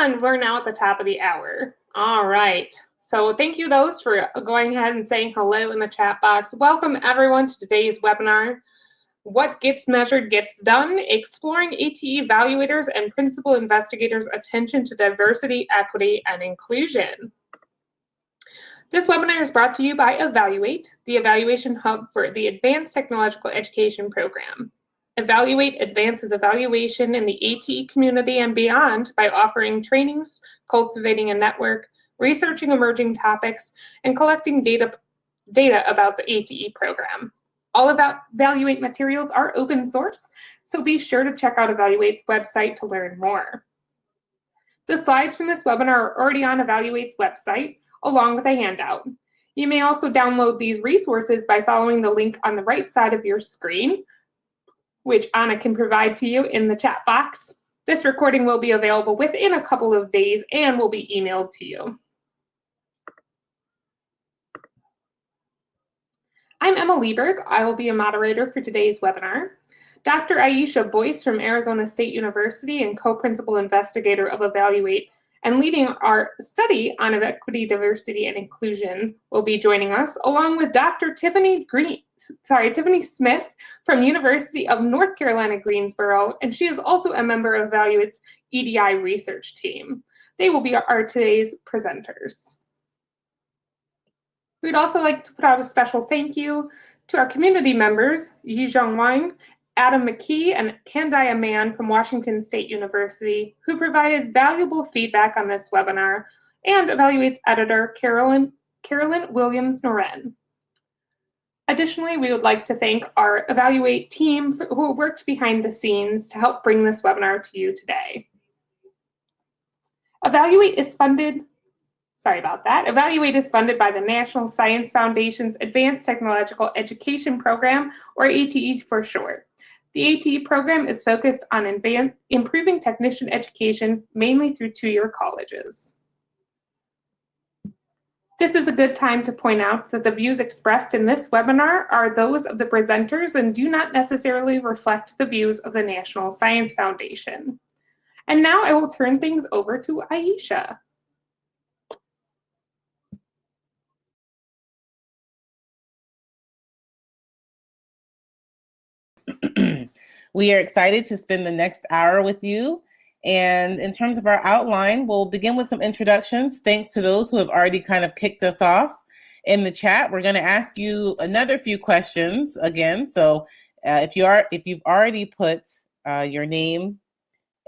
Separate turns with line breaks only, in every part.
And we're now at the top of the hour. All right. So thank you those for going ahead and saying hello in the chat box. Welcome everyone to today's webinar. What Gets Measured Gets Done, Exploring ATE Evaluators and Principal Investigators' Attention to Diversity, Equity, and Inclusion. This webinar is brought to you by Evaluate, the evaluation hub for the Advanced Technological Education Program. Evaluate advances evaluation in the ATE community and beyond by offering trainings, cultivating a network, researching emerging topics, and collecting data, data about the ATE program. All about Evaluate materials are open source, so be sure to check out Evaluate's website to learn more. The slides from this webinar are already on Evaluate's website, along with a handout. You may also download these resources by following the link on the right side of your screen, which Anna can provide to you in the chat box. This recording will be available within a couple of days and will be emailed to you. I'm Emma Lieberg. I will be a moderator for today's webinar. Dr. Ayesha Boyce from Arizona State University and co-principal investigator of Evaluate and leading our study on equity, diversity, and inclusion will be joining us, along with Dr. Tiffany Green, sorry, Tiffany Smith from University of North Carolina, Greensboro, and she is also a member of Evaluate's EDI research team. They will be our today's presenters. We'd also like to put out a special thank you to our community members, Yizhong Wang Adam McKee and Candia Mann from Washington State University, who provided valuable feedback on this webinar, and Evaluate's editor, Carolyn, Carolyn Williams-Noren. Additionally, we would like to thank our Evaluate team who worked behind the scenes to help bring this webinar to you today. Evaluate is funded, sorry about that, Evaluate is funded by the National Science Foundation's Advanced Technological Education Program, or ATE for short. The ATE program is focused on improving technician education, mainly through two-year colleges. This is a good time to point out that the views expressed in this webinar are those of the presenters and do not necessarily reflect the views of the National Science Foundation. And now I will turn things over to Ayesha.
We are excited to spend the next hour with you. And in terms of our outline, we'll begin with some introductions. Thanks to those who have already kind of kicked us off in the chat. We're going to ask you another few questions again. So uh, if you are if you've already put uh, your name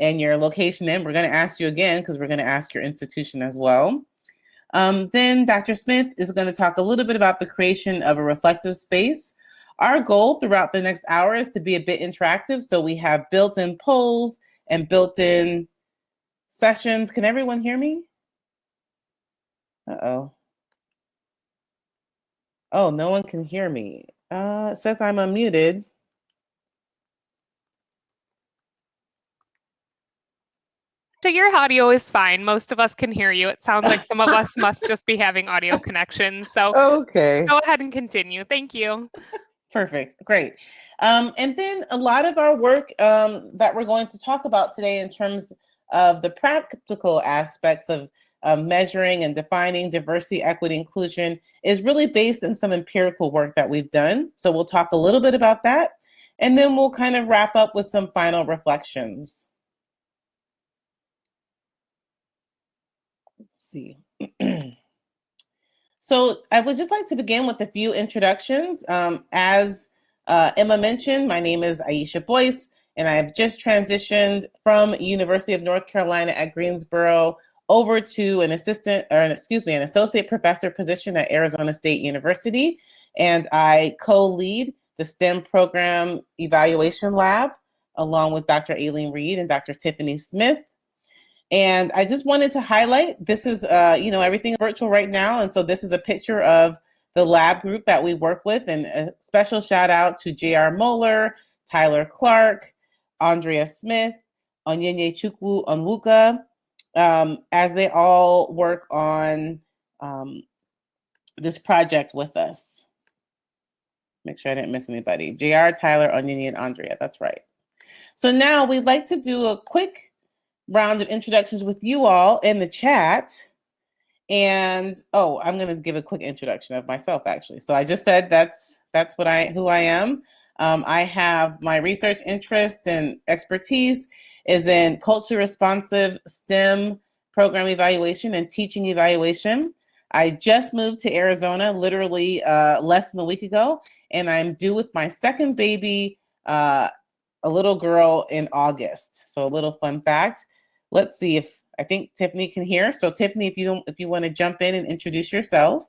and your location in, we're going to ask you again because we're going to ask your institution as well. Um, then Dr. Smith is going to talk a little bit about the creation of a reflective space our goal throughout the next hour is to be a bit interactive. So we have built-in polls and built-in sessions. Can everyone hear me? Uh-oh. Oh, no one can hear me. Uh, it says I'm unmuted.
So your audio is fine. Most of us can hear you. It sounds like some of us must just be having audio connections. So
okay.
go ahead and continue. Thank you.
Perfect. Great. Um, and then a lot of our work um, that we're going to talk about today in terms of the practical aspects of uh, measuring and defining diversity, equity, inclusion is really based in some empirical work that we've done. So we'll talk a little bit about that. And then we'll kind of wrap up with some final reflections. Let's see. So I would just like to begin with a few introductions. Um, as uh, Emma mentioned, my name is Ayesha Boyce, and I have just transitioned from University of North Carolina at Greensboro over to an assistant, or an, excuse me, an associate professor position at Arizona State University. And I co-lead the STEM program evaluation lab along with Dr. Aileen Reid and Dr. Tiffany Smith. And I just wanted to highlight, this is, uh, you know, everything virtual right now. And so this is a picture of the lab group that we work with. And a special shout out to J.R. Moeller, Tyler Clark, Andrea Smith, Onyenye Chukwu Onwuka, um, as they all work on um, this project with us. Make sure I didn't miss anybody. JR, Tyler, Onyenye, and Andrea. That's right. So now we'd like to do a quick round of introductions with you all in the chat. And oh, I'm going to give a quick introduction of myself actually. So I just said that's that's what I who I am. Um, I have my research interest and expertise is in culture responsive STEM program evaluation and teaching evaluation. I just moved to Arizona literally uh, less than a week ago, and I'm due with my second baby, uh, a little girl, in August. So a little fun fact. Let's see if I think Tiffany can hear. So Tiffany, if you don't, if you want to jump in and introduce yourself.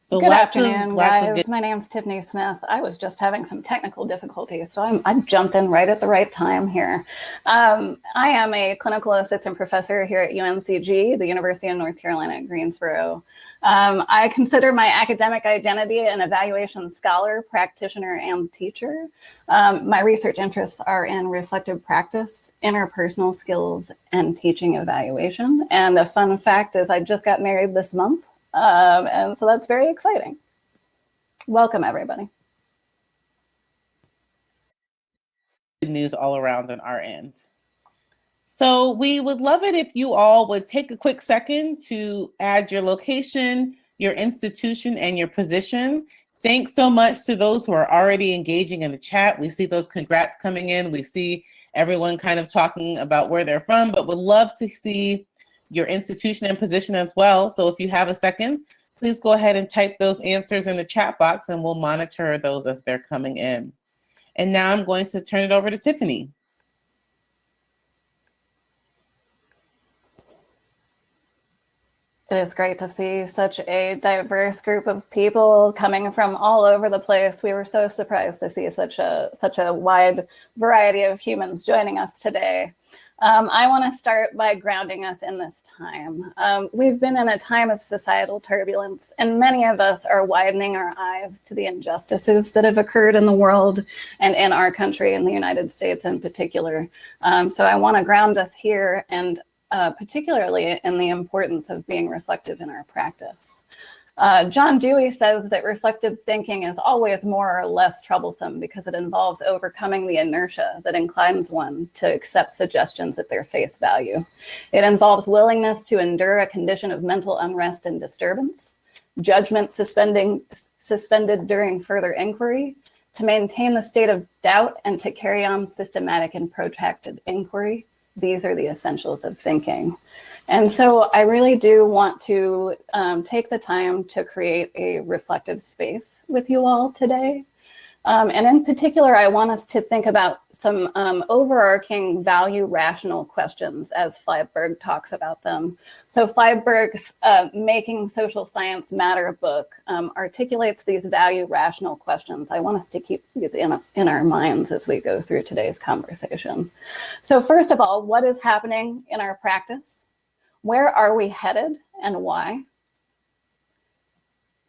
So good afternoon, guys. Good... My name's Tiffany Smith. I was just having some technical difficulties, so I'm, I jumped in right at the right time here. Um, I am a clinical assistant professor here at UNCG, the University of North Carolina at Greensboro. Um, I consider my academic identity an evaluation scholar, practitioner, and teacher. Um, my research interests are in reflective practice, interpersonal skills, and teaching evaluation. And a fun fact is I just got married this month. Um, and so that's very exciting. Welcome, everybody.
Good news all around on our end. So we would love it if you all would take a quick second to add your location, your institution, and your position. Thanks so much to those who are already engaging in the chat. We see those congrats coming in. We see everyone kind of talking about where they're from, but would love to see your institution and position as well. So if you have a second, please go ahead and type those answers in the chat box and we'll monitor those as they're coming in. And now I'm going to turn it over to Tiffany.
It is great to see such a diverse group of people coming from all over the place. We were so surprised to see such a such a wide variety of humans joining us today. Um, I want to start by grounding us in this time. Um, we've been in a time of societal turbulence, and many of us are widening our eyes to the injustices that have occurred in the world and in our country, in the United States in particular. Um, so I want to ground us here and uh, particularly in the importance of being reflective in our practice. Uh, John Dewey says that reflective thinking is always more or less troublesome because it involves overcoming the inertia that inclines one to accept suggestions at their face value. It involves willingness to endure a condition of mental unrest and disturbance, judgment suspending, suspended during further inquiry, to maintain the state of doubt and to carry on systematic and protracted inquiry, these are the essentials of thinking. And so I really do want to um, take the time to create a reflective space with you all today. Um, and in particular, I want us to think about some um, overarching value rational questions as Flyvbjerg talks about them. So Flyvbjerg's uh, Making Social Science Matter book um, articulates these value rational questions. I want us to keep these in, in our minds as we go through today's conversation. So first of all, what is happening in our practice? Where are we headed and why?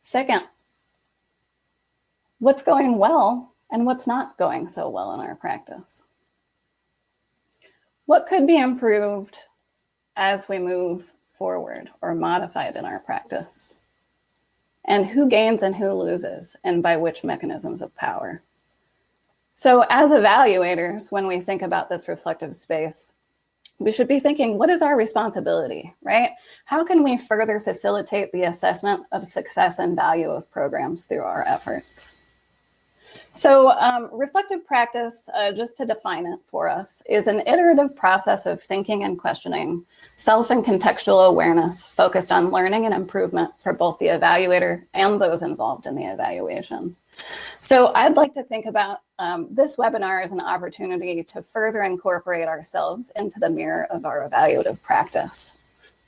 Second, what's going well and what's not going so well in our practice. What could be improved as we move forward or modified in our practice? And who gains and who loses and by which mechanisms of power? So as evaluators, when we think about this reflective space, we should be thinking, what is our responsibility, right? How can we further facilitate the assessment of success and value of programs through our efforts? So um, reflective practice, uh, just to define it for us, is an iterative process of thinking and questioning, self and contextual awareness focused on learning and improvement for both the evaluator and those involved in the evaluation. So I'd like to think about um, this webinar as an opportunity to further incorporate ourselves into the mirror of our evaluative practice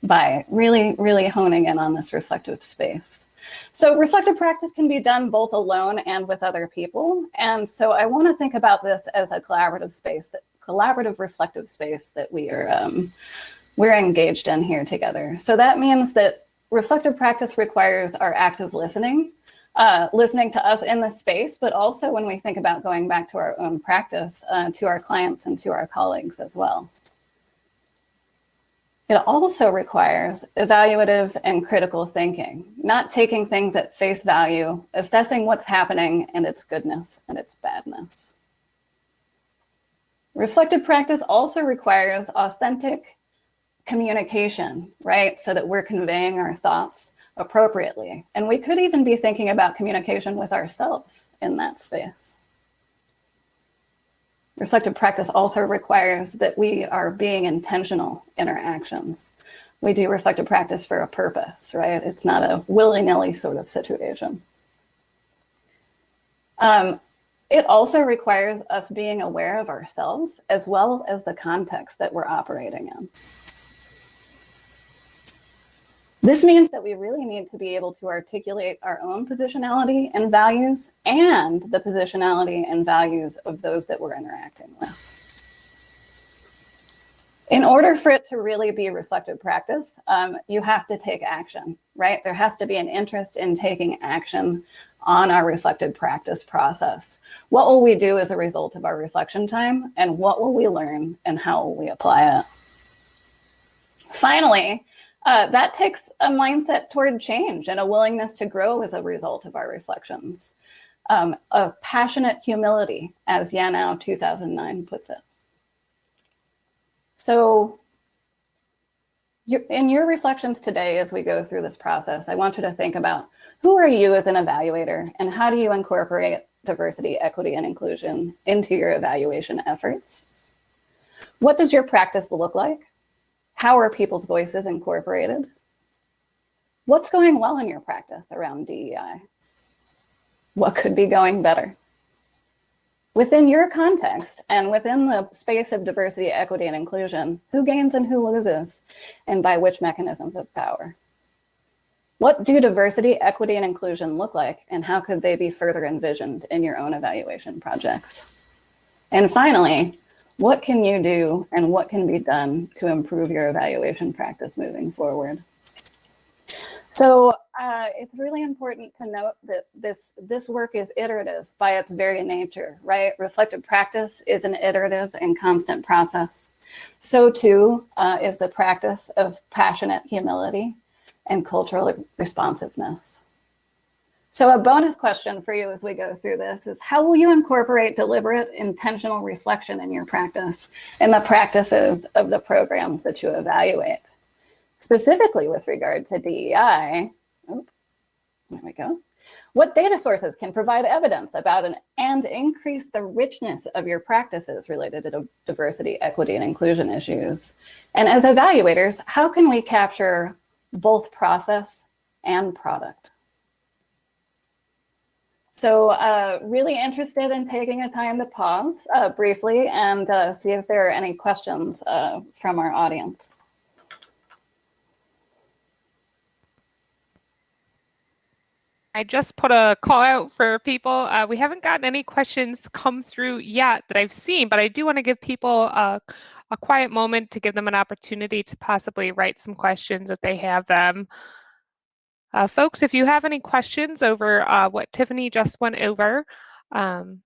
by really, really honing in on this reflective space. So reflective practice can be done both alone and with other people. And so I want to think about this as a collaborative space, that collaborative reflective space that we are um, we're engaged in here together. So that means that reflective practice requires our active listening, uh, listening to us in the space, but also when we think about going back to our own practice, uh, to our clients and to our colleagues as well. It also requires evaluative and critical thinking, not taking things at face value, assessing what's happening and its goodness and its badness. Reflective practice also requires authentic, communication, right? So that we're conveying our thoughts appropriately. And we could even be thinking about communication with ourselves in that space. Reflective practice also requires that we are being intentional in our actions. We do reflective practice for a purpose, right? It's not a willy-nilly sort of situation. Um, it also requires us being aware of ourselves as well as the context that we're operating in. This means that we really need to be able to articulate our own positionality and values and the positionality and values of those that we're interacting with. In order for it to really be reflective practice, um, you have to take action, right? There has to be an interest in taking action on our reflective practice process. What will we do as a result of our reflection time and what will we learn and how will we apply it? Finally, uh, that takes a mindset toward change and a willingness to grow as a result of our reflections. Um, a passionate humility, as Yanao 2009 puts it. So in your reflections today, as we go through this process, I want you to think about who are you as an evaluator and how do you incorporate diversity, equity, and inclusion into your evaluation efforts? What does your practice look like? How are people's voices incorporated? What's going well in your practice around DEI? What could be going better? Within your context and within the space of diversity, equity, and inclusion, who gains and who loses, and by which mechanisms of power? What do diversity, equity, and inclusion look like, and how could they be further envisioned in your own evaluation projects? And finally, what can you do and what can be done to improve your evaluation practice moving forward? So uh, it's really important to note that this, this work is iterative by its very nature, right? Reflective practice is an iterative and constant process. So too uh, is the practice of passionate humility and cultural responsiveness. So a bonus question for you as we go through this is how will you incorporate deliberate intentional reflection in your practice and the practices of the programs that you evaluate? Specifically with regard to DEI, oh, there we go. What data sources can provide evidence about an, and increase the richness of your practices related to diversity, equity, and inclusion issues? And as evaluators, how can we capture both process and product? So uh, really interested in taking a time to pause uh, briefly and uh, see if there are any questions uh, from our audience.
I just put a call out for people. Uh, we haven't gotten any questions come through yet that I've seen, but I do want to give people a, a quiet moment to give them an opportunity to possibly write some questions if they have them. Uh, folks, if you have any questions over uh, what Tiffany just went over, um,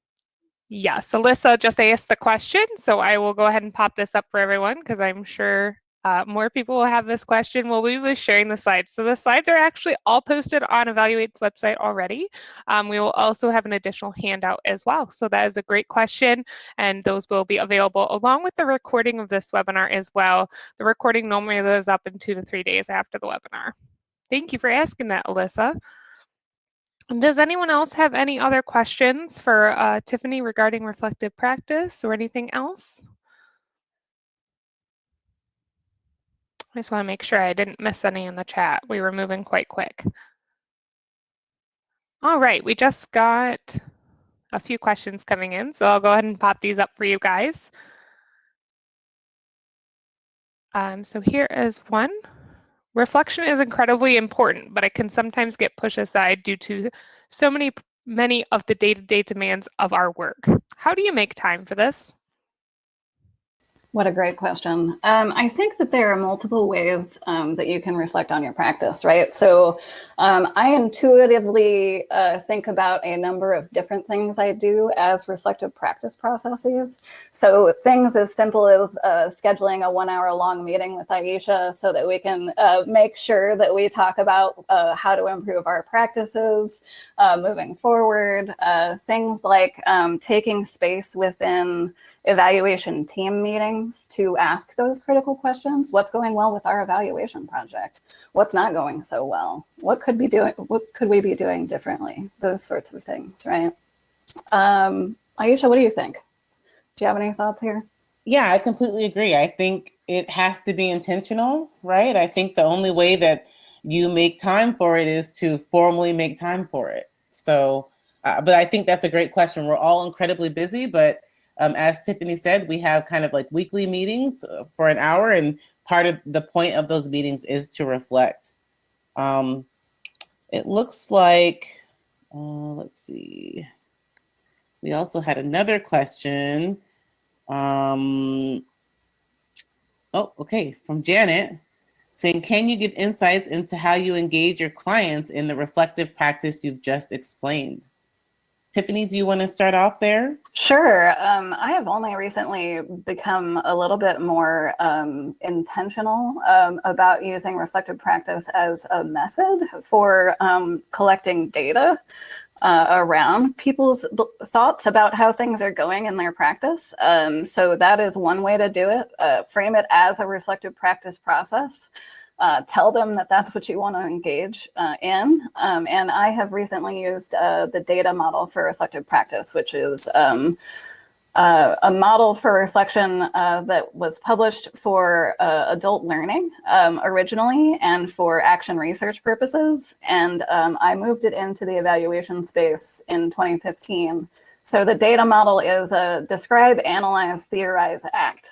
yes, Alyssa just asked the question, so I will go ahead and pop this up for everyone because I'm sure uh, more people will have this question. Well, we be sharing the slides. So the slides are actually all posted on Evaluate's website already. Um, we will also have an additional handout as well. So that is a great question, and those will be available along with the recording of this webinar as well. The recording normally goes up in two to three days after the webinar. Thank you for asking that, Alyssa. Does anyone else have any other questions for uh, Tiffany regarding reflective practice or anything else? I just want to make sure I didn't miss any in the chat. We were moving quite quick. All right, we just got a few questions coming in, so I'll go ahead and pop these up for you guys. Um, so here is one. Reflection is incredibly important, but it can sometimes get pushed aside due to so many many of the day-to-day -day demands of our work. How do you make time for this?
What a great question. Um, I think that there are multiple ways um, that you can reflect on your practice, right? So um, I intuitively uh, think about a number of different things I do as reflective practice processes. So things as simple as uh, scheduling a one hour long meeting with Ayesha so that we can uh, make sure that we talk about uh, how to improve our practices uh, moving forward. Uh, things like um, taking space within evaluation team meetings to ask those critical questions. What's going well with our evaluation project? What's not going so well? What could be doing? What could we be doing differently? Those sorts of things, right? Um, Ayesha, what do you think? Do you have any thoughts here?
Yeah, I completely agree. I think it has to be intentional, right? I think the only way that you make time for it is to formally make time for it. So, uh, but I think that's a great question. We're all incredibly busy, but um, as Tiffany said, we have kind of like weekly meetings uh, for an hour, and part of the point of those meetings is to reflect. Um, it looks like, uh, let's see. We also had another question. Um, oh, okay, from Janet saying, can you give insights into how you engage your clients in the reflective practice you've just explained? Tiffany, do you want to start off there?
Sure. Um, I have only recently become a little bit more um, intentional um, about using reflective practice as a method for um, collecting data uh, around people's thoughts about how things are going in their practice. Um, so that is one way to do it. Uh, frame it as a reflective practice process uh, tell them that that's what you want to engage uh, in. Um, and I have recently used uh, the data model for reflective practice, which is um, uh, a model for reflection uh, that was published for uh, adult learning um, originally and for action research purposes. And um, I moved it into the evaluation space in 2015. So the data model is a describe, analyze, theorize, act.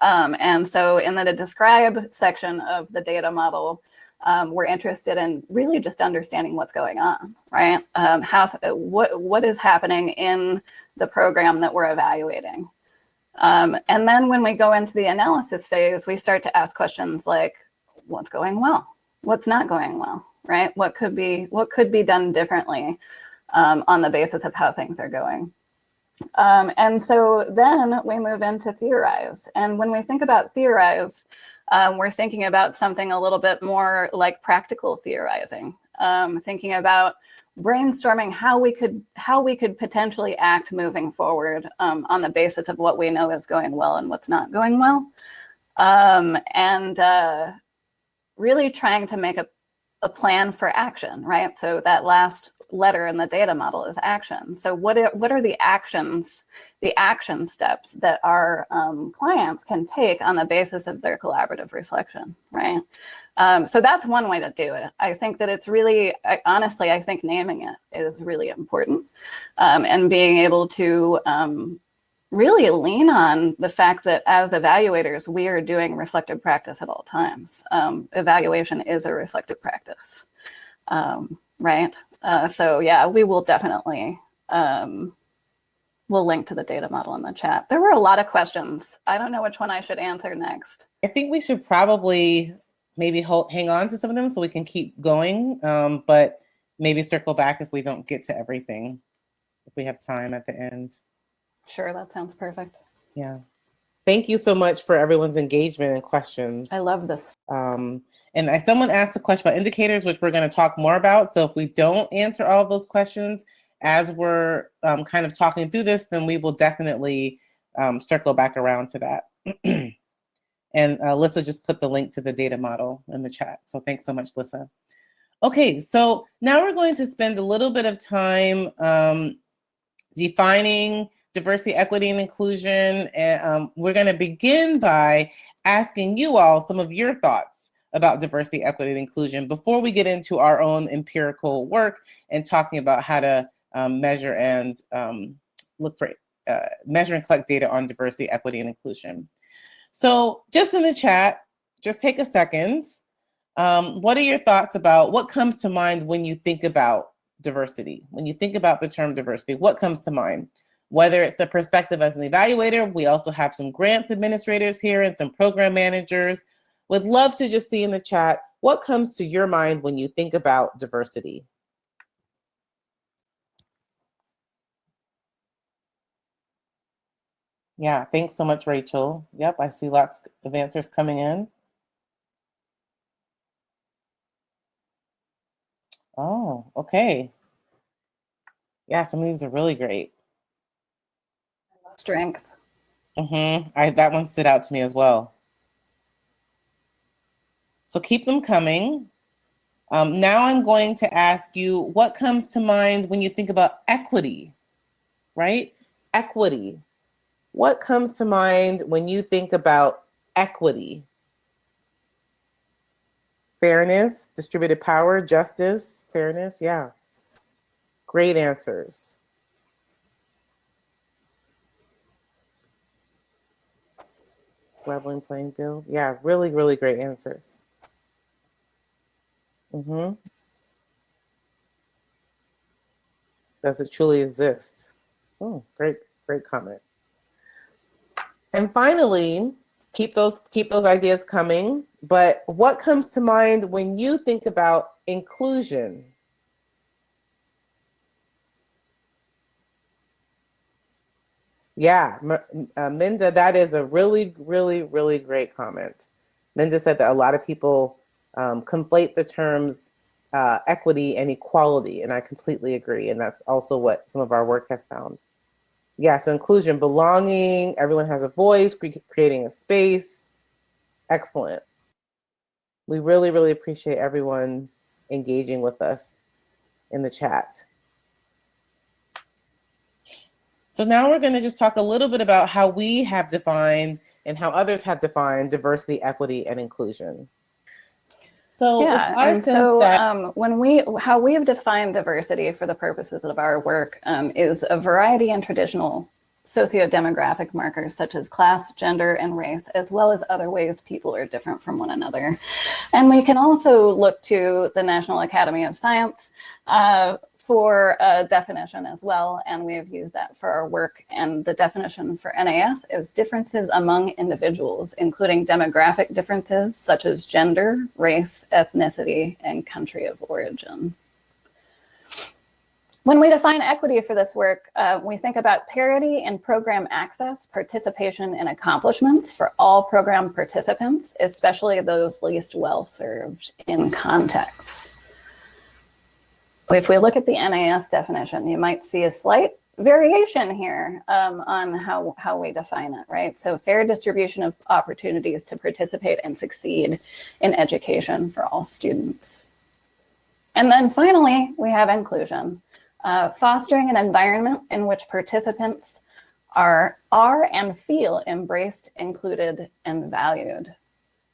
Um, and so in the describe section of the data model, um, we're interested in really just understanding what's going on, right? Um, how, what, what is happening in the program that we're evaluating. Um, and then when we go into the analysis phase, we start to ask questions like, what's going well? What's not going well, right? What could be, what could be done differently um, on the basis of how things are going? Um, and so then we move into theorize. And when we think about theorize, um, we're thinking about something a little bit more like practical theorizing, um, thinking about brainstorming how we could how we could potentially act moving forward um, on the basis of what we know is going well and what's not going well. Um, and uh, really trying to make a, a plan for action, right? So that last letter in the data model is action. So what are, what are the actions, the action steps that our um, clients can take on the basis of their collaborative reflection, right? Um, so that's one way to do it. I think that it's really, I, honestly, I think naming it is really important um, and being able to um, really lean on the fact that as evaluators, we are doing reflective practice at all times. Um, evaluation is a reflective practice, um, right? Uh, so yeah, we will definitely, um, we'll link to the data model in the chat. There were a lot of questions. I don't know which one I should answer next.
I think we should probably maybe hold, hang on to some of them so we can keep going, um, but maybe circle back if we don't get to everything, if we have time at the end.
Sure, that sounds perfect.
Yeah. Thank you so much for everyone's engagement and questions.
I love this.
Um, and I, someone asked a question about indicators, which we're going to talk more about. So if we don't answer all those questions as we're um, kind of talking through this, then we will definitely um, circle back around to that. and uh, Lissa just put the link to the data model in the chat. So thanks so much, Lissa. Okay, so now we're going to spend a little bit of time um, defining diversity, equity, and inclusion. And um, we're going to begin by asking you all some of your thoughts about diversity, equity, and inclusion before we get into our own empirical work and talking about how to um, measure and um, look for, uh, measure and collect data on diversity, equity, and inclusion. So just in the chat, just take a second. Um, what are your thoughts about what comes to mind when you think about diversity? When you think about the term diversity, what comes to mind? Whether it's the perspective as an evaluator, we also have some grants administrators here and some program managers would love to just see in the chat, what comes to your mind when you think about diversity? Yeah, thanks so much, Rachel. Yep, I see lots of answers coming in. Oh, okay. Yeah, some of these are really great.
Strength.
Mm-hmm. I, that one stood out to me as well. So keep them coming. Um, now I'm going to ask you what comes to mind when you think about equity, right? Equity. What comes to mind when you think about equity? Fairness, distributed power, justice, fairness, yeah. Great answers. Leveling playing field. Yeah, really, really great answers. Mm-hmm. Does it truly exist? Oh, great, great comment. And finally, keep those keep those ideas coming. But what comes to mind when you think about inclusion? Yeah, uh, Minda, that is a really, really, really great comment. Minda said that a lot of people um, conflate the terms uh, equity and equality, and I completely agree. And that's also what some of our work has found. Yeah, so inclusion, belonging, everyone has a voice, creating a space. Excellent. We really, really appreciate everyone engaging with us in the chat. So now we're going to just talk a little bit about how we have defined and how others have defined diversity, equity, and inclusion.
So yeah, and so that um, when we how we have defined diversity for the purposes of our work um, is a variety in traditional socio-demographic markers such as class, gender, and race, as well as other ways people are different from one another. And we can also look to the National Academy of Science uh, for a definition as well, and we have used that for our work. And the definition for NAS is differences among individuals, including demographic differences such as gender, race, ethnicity, and country of origin. When we define equity for this work, uh, we think about parity in program access, participation, and accomplishments for all program participants, especially those least well served in context. If we look at the NAS definition, you might see a slight variation here um, on how, how we define it, right? So fair distribution of opportunities to participate and succeed in education for all students. And then finally, we have inclusion, uh, fostering an environment in which participants are, are and feel embraced, included, and valued.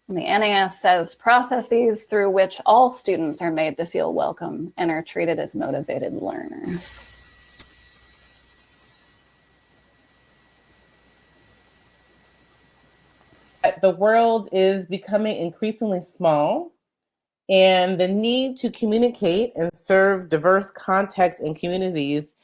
And the NAS says processes through which all students are made to feel welcome and are treated as motivated learners.
The world is becoming increasingly small and the need to communicate and serve diverse contexts and communities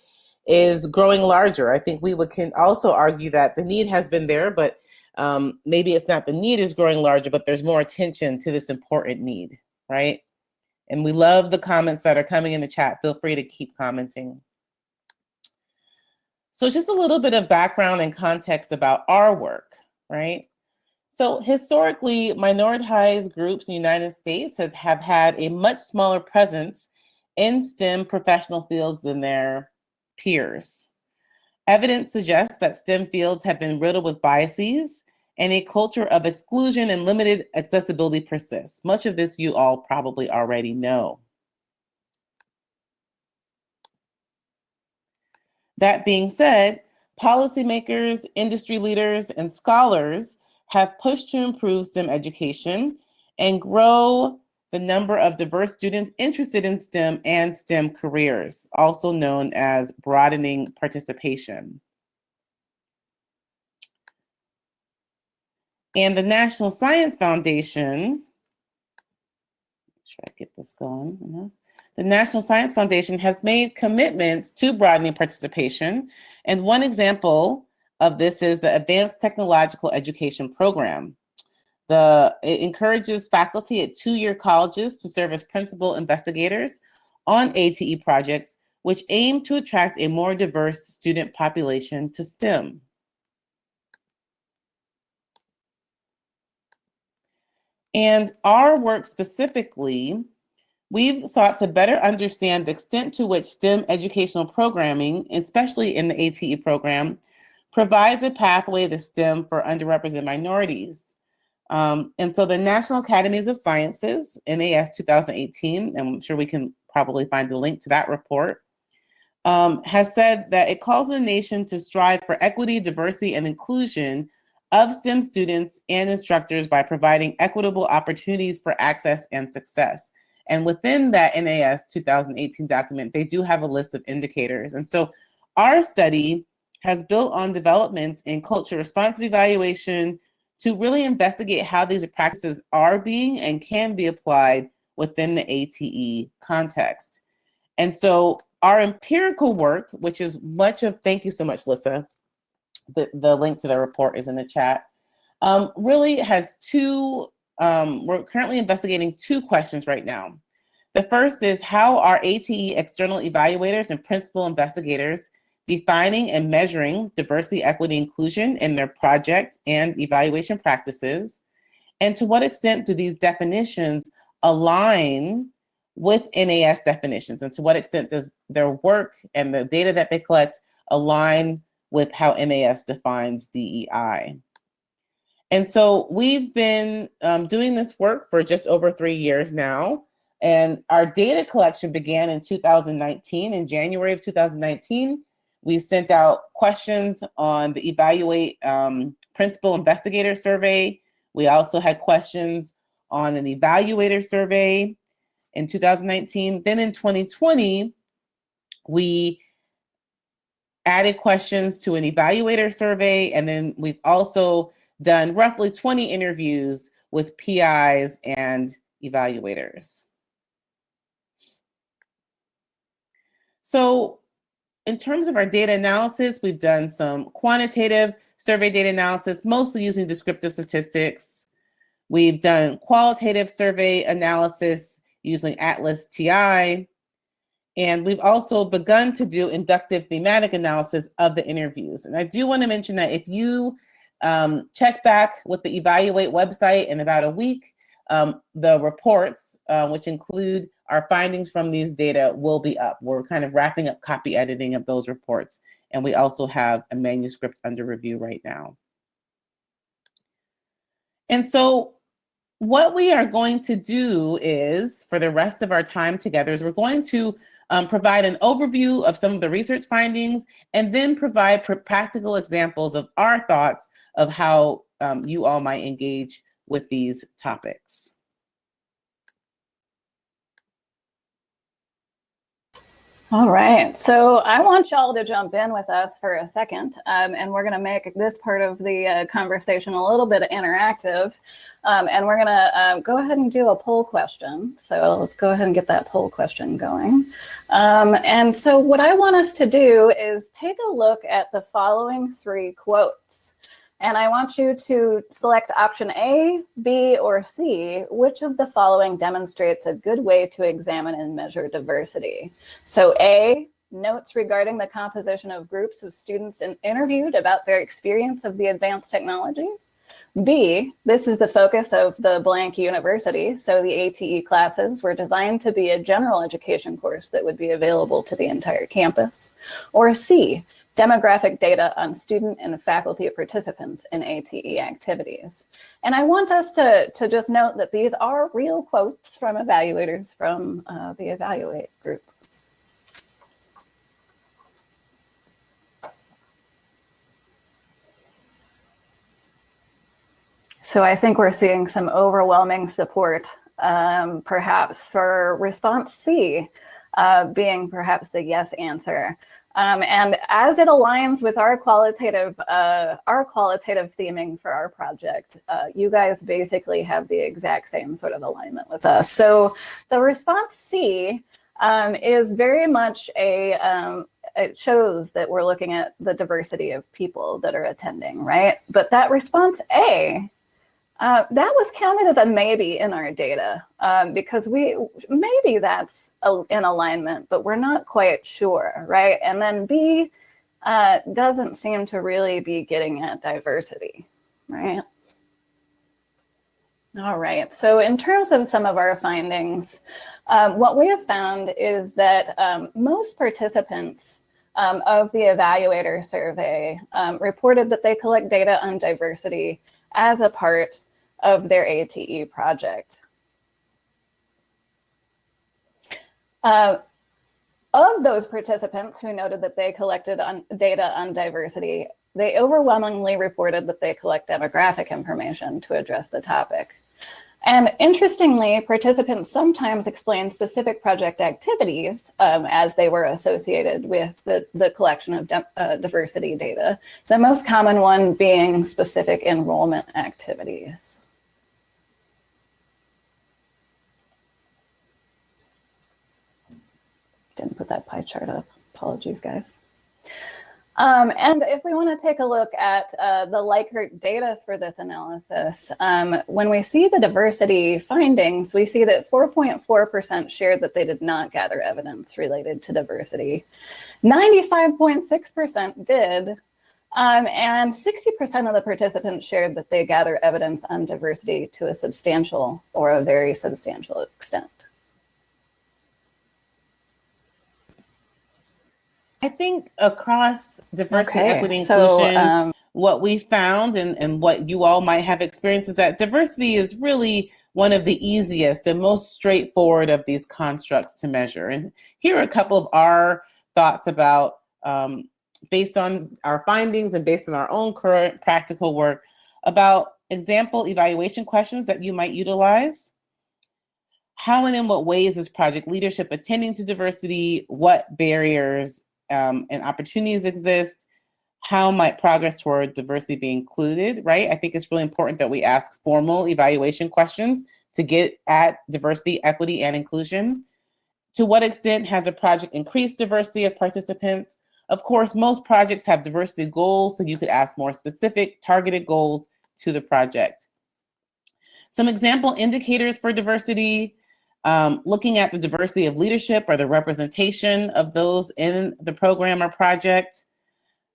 is growing larger. I think we would can also argue that the need has been there, but um, maybe it's not the need is growing larger, but there's more attention to this important need, right? And we love the comments that are coming in the chat. Feel free to keep commenting. So just a little bit of background and context about our work, right? So historically, minoritized groups in the United States have, have had a much smaller presence in STEM professional fields than their peers. Evidence suggests that STEM fields have been riddled with biases and a culture of exclusion and limited accessibility persists. Much of this you all probably already know. That being said, policymakers, industry leaders, and scholars have pushed to improve STEM education and grow the number of diverse students interested in STEM and STEM careers, also known as broadening participation. And the National Science Foundation, try to get this going. The National Science Foundation has made commitments to broadening participation. And one example of this is the Advanced Technological Education Program. The, it encourages faculty at two-year colleges to serve as principal investigators on ATE projects, which aim to attract a more diverse student population to STEM. And our work specifically, we've sought to better understand the extent to which STEM educational programming, especially in the ATE program, provides a pathway to STEM for underrepresented minorities. Um, and so the National Academies of Sciences, NAS 2018, and I'm sure we can probably find the link to that report, um, has said that it calls the nation to strive for equity, diversity, and inclusion of STEM students and instructors by providing equitable opportunities for access and success. And within that NAS 2018 document, they do have a list of indicators. And so our study has built on developments in culture responsive evaluation to really investigate how these practices are being and can be applied within the ATE context. And so our empirical work, which is much of, thank you so much, Lissa. The, the link to the report is in the chat. Um, really has two, um, we're currently investigating two questions right now. The first is how are ATE external evaluators and principal investigators defining and measuring diversity, equity, inclusion in their project and evaluation practices? And to what extent do these definitions align with NAS definitions? And to what extent does their work and the data that they collect align with how NAS defines DEI? And so we've been um, doing this work for just over three years now. And our data collection began in 2019. In January of 2019, we sent out questions on the Evaluate um, Principal Investigator Survey. We also had questions on an evaluator survey in 2019. Then in 2020, we added questions to an evaluator survey. And then we've also done roughly 20 interviews with PIs and evaluators. So in terms of our data analysis, we've done some quantitative survey data analysis, mostly using descriptive statistics. We've done qualitative survey analysis using Atlas TI. And we've also begun to do inductive thematic analysis of the interviews. And I do want to mention that if you um, check back with the Evaluate website in about a week, um, the reports, uh, which include our findings from these data, will be up. We're kind of wrapping up copy editing of those reports. And we also have a manuscript under review right now. And so what we are going to do is, for the rest of our time together, is we're going to um, provide an overview of some of the research findings and then provide pr practical examples of our thoughts of how um, you all might engage with these topics.
All right, so I want y'all to jump in with us for a second, um, and we're going to make this part of the uh, conversation a little bit interactive, um, and we're going to uh, go ahead and do a poll question. So let's go ahead and get that poll question going. Um, and so what I want us to do is take a look at the following three quotes. And I want you to select option A, B, or C, which of the following demonstrates a good way to examine and measure diversity. So A, notes regarding the composition of groups of students interviewed about their experience of the advanced technology. B, this is the focus of the blank university. So the ATE classes were designed to be a general education course that would be available to the entire campus. Or C, demographic data on student and faculty participants in ATE activities. And I want us to, to just note that these are real quotes from evaluators from uh, the Evaluate group. So I think we're seeing some overwhelming support, um, perhaps for response C uh, being perhaps the yes answer. Um, and as it aligns with our qualitative, uh, our qualitative theming for our project, uh, you guys basically have the exact same sort of alignment with us. So the response C um, is very much a, um, it shows that we're looking at the diversity of people that are attending, right? But that response A uh, that was counted as a maybe in our data um, because we maybe that's a, in alignment, but we're not quite sure, right? And then B uh, doesn't seem to really be getting at diversity, right? All right, so in terms of some of our findings, um, what we have found is that um, most participants um, of the evaluator survey um, reported that they collect data on diversity as a part of their ATE project. Uh, of those participants who noted that they collected on data on diversity, they overwhelmingly reported that they collect demographic information to address the topic. And interestingly, participants sometimes explain specific project activities um, as they were associated with the, the collection of uh, diversity data, the most common one being specific enrollment activities. Didn't put that pie chart up. Apologies, guys. Um, and if we want to take a look at uh, the Likert data for this analysis, um, when we see the diversity findings, we see that 4.4% shared that they did not gather evidence related to diversity. 95.6% did, um, and 60% of the participants shared that they gather evidence on diversity to a substantial or a very substantial extent.
I think across diversity, okay. equity, inclusion, so, um, what we found and, and what you all might have experienced is that diversity is really one of the easiest and most straightforward of these constructs to measure. And here are a couple of our thoughts about, um, based on our findings and based on our own current practical work, about example evaluation questions that you might utilize. How and in what ways is project leadership attending to diversity? What barriers um, and opportunities exist, how might progress toward diversity be included, right? I think it's really important that we ask formal evaluation questions to get at diversity, equity, and inclusion. To what extent has a project increased diversity of participants? Of course, most projects have diversity goals, so you could ask more specific, targeted goals to the project. Some example indicators for diversity, um, looking at the diversity of leadership or the representation of those in the program or project,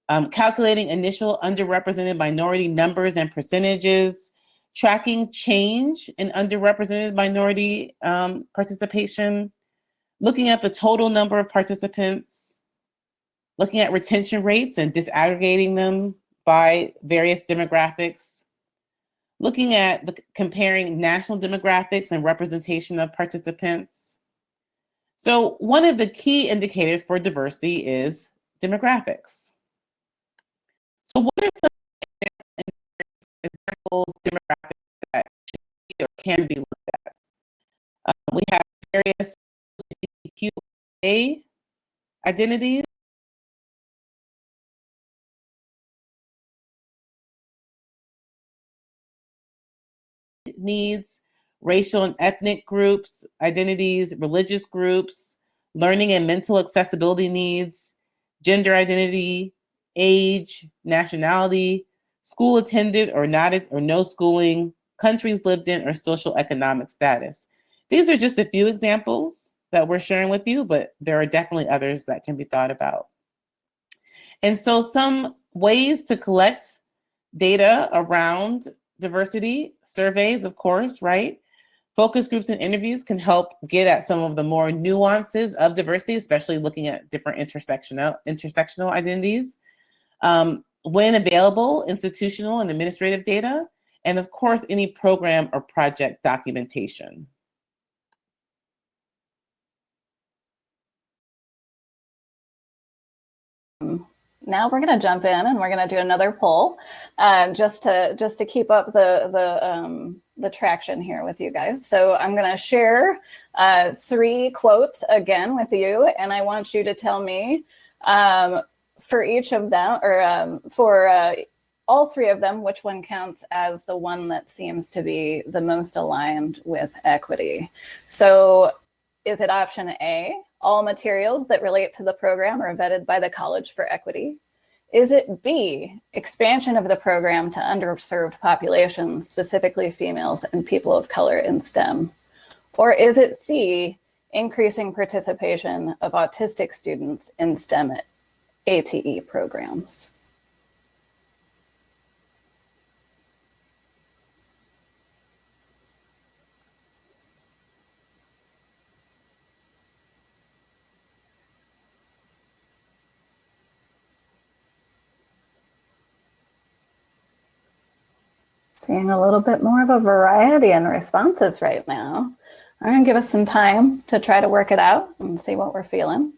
um, calculating initial underrepresented minority numbers and percentages, tracking change in underrepresented minority um, participation, looking at the total number of participants, looking at retention rates and disaggregating them by various demographics, looking at the comparing national demographics and representation of participants. So one of the key indicators for diversity is demographics. So what are some examples demographics that or can be looked at? Uh, we have various LGBTQA identities needs, racial and ethnic groups, identities, religious groups, learning and mental accessibility needs, gender identity, age, nationality, school attended or not or no schooling, countries lived in, or social economic status. These are just a few examples that we're sharing with you, but there are definitely others that can be thought about. And so some ways to collect data around diversity surveys, of course, right? Focus groups and interviews can help get at some of the more nuances of diversity, especially looking at different intersectional, intersectional identities. Um, when available, institutional and administrative data, and of course, any program or project documentation.
Now we're going to jump in and we're going to do another poll uh, just to just to keep up the the um, the traction here with you guys. So I'm going to share uh, three quotes again with you, and I want you to tell me um, for each of them or um, for uh, all three of them, which one counts as the one that seems to be the most aligned with equity. So is it option A, all materials that relate to the program are vetted by the College for Equity? Is it B, expansion of the program to underserved populations, specifically females and people of color in STEM? Or is it C, increasing participation of autistic students in STEM ATE programs? Seeing a little bit more of a variety in responses right now. I'm gonna give us some time to try to work it out and see what we're feeling.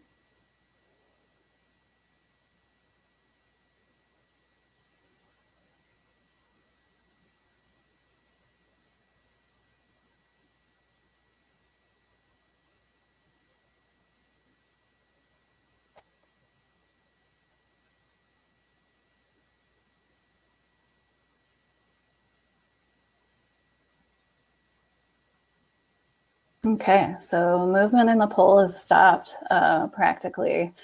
Okay, so movement in the poll has stopped uh, practically.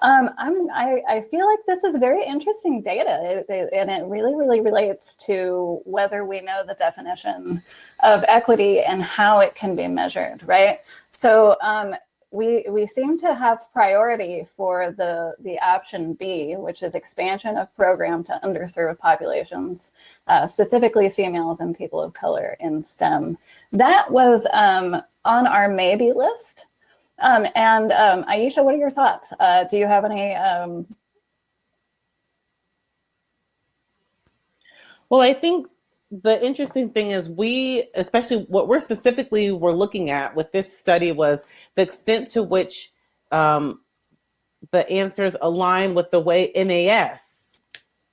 Um, I'm, I, I, feel like this is very interesting data and it really, really relates to whether we know the definition of equity and how it can be measured, right? So um, we, we seem to have priority for the, the option B, which is expansion of program to underserved populations, uh, specifically females and people of color in STEM. That was um, on our maybe list. Um, and um, Ayesha, what are your thoughts? Uh, do you have any? Um...
Well, I think the interesting thing is we, especially what we're specifically were looking at with this study was the extent to which um, the answers align with the way NAS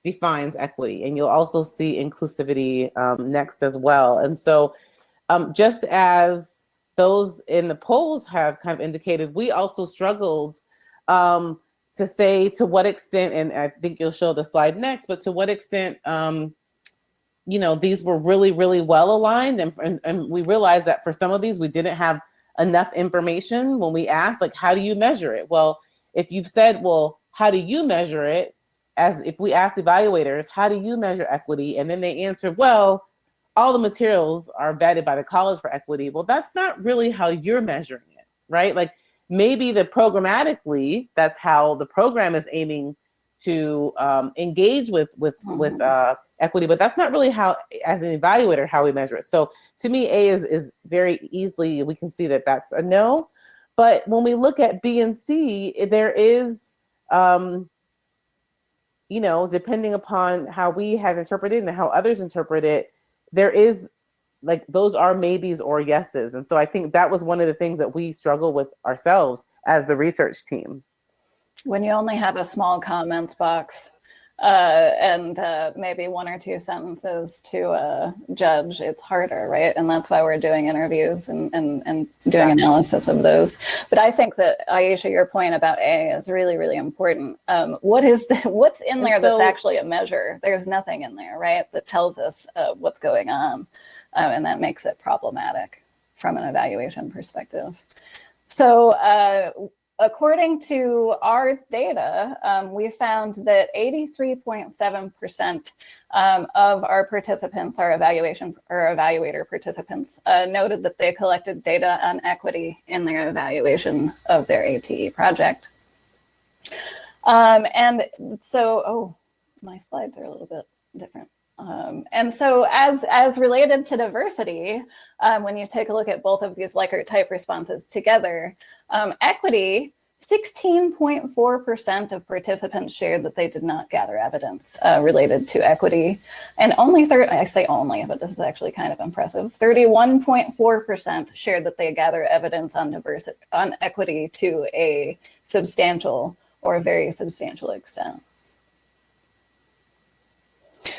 defines equity. And you'll also see inclusivity um, next as well. And so um, just as those in the polls have kind of indicated, we also struggled um, to say to what extent, and I think you'll show the slide next, but to what extent, um, you know, these were really, really well aligned. And, and, and we realized that for some of these, we didn't have enough information when we asked, like, how do you measure it? Well, if you've said, well, how do you measure it? As if we asked evaluators, how do you measure equity? And then they answer, well, all the materials are vetted by the college for equity. Well, that's not really how you're measuring it, right? Like maybe the programmatically, that's how the program is aiming to um, engage with with with uh, equity, but that's not really how, as an evaluator, how we measure it. So to me, A is is very easily we can see that that's a no. But when we look at B and C, there is, um, you know, depending upon how we have interpreted and how others interpret it, there is like those are maybes or yeses. And so I think that was one of the things that we struggle with ourselves as the research team.
When you only have a small comments box uh, and uh, maybe one or two sentences to uh, judge, it's harder, right? And that's why we're doing interviews and, and, and doing analysis of those. But I think that, Ayesha, your point about A is really, really important. Um, what is the, what's in there so, that's actually a measure? There's nothing in there, right, that tells us uh, what's going on. Um, and that makes it problematic from an evaluation perspective. So uh, according to our data, um, we found that 83.7% um, of our participants, our evaluation or evaluator participants, uh, noted that they collected data on equity in their evaluation of their ATE project. Um, and so, oh, my slides are a little bit different. Um, and so as, as related to diversity, um, when you take a look at both of these Likert type responses together, um, equity, 16.4% of participants shared that they did not gather evidence uh, related to equity. And only, I say only, but this is actually kind of impressive, 31.4% shared that they gather evidence on diversity, on equity to a substantial or a very substantial extent.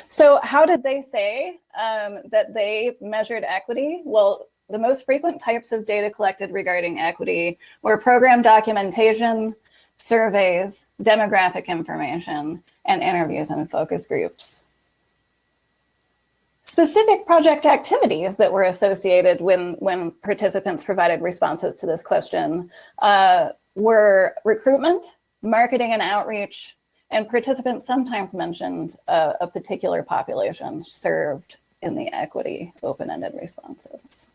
So how did they say um, that they measured equity? Well, the most frequent types of data collected regarding equity were program documentation, surveys, demographic information, and interviews and focus groups. Specific project activities that were associated when, when participants provided responses to this question uh, were recruitment, marketing and outreach, and participants sometimes mentioned uh, a particular population served in the equity open-ended responses.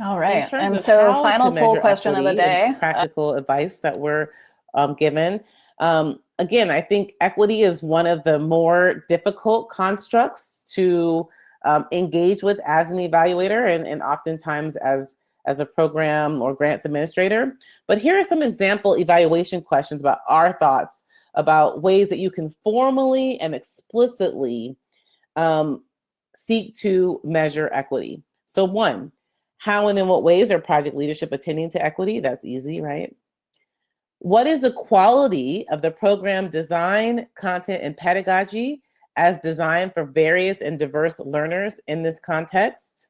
All right. And so final poll question of the day.
Practical uh, advice that we're um, given. Um, again, I think equity is one of the more difficult constructs to um, engage with as an evaluator and, and oftentimes as, as a program or grants administrator. But here are some example evaluation questions about our thoughts about ways that you can formally and explicitly um, seek to measure equity. So one, how and in what ways are project leadership attending to equity? That's easy, right? What is the quality of the program design, content, and pedagogy as designed for various and diverse learners in this context?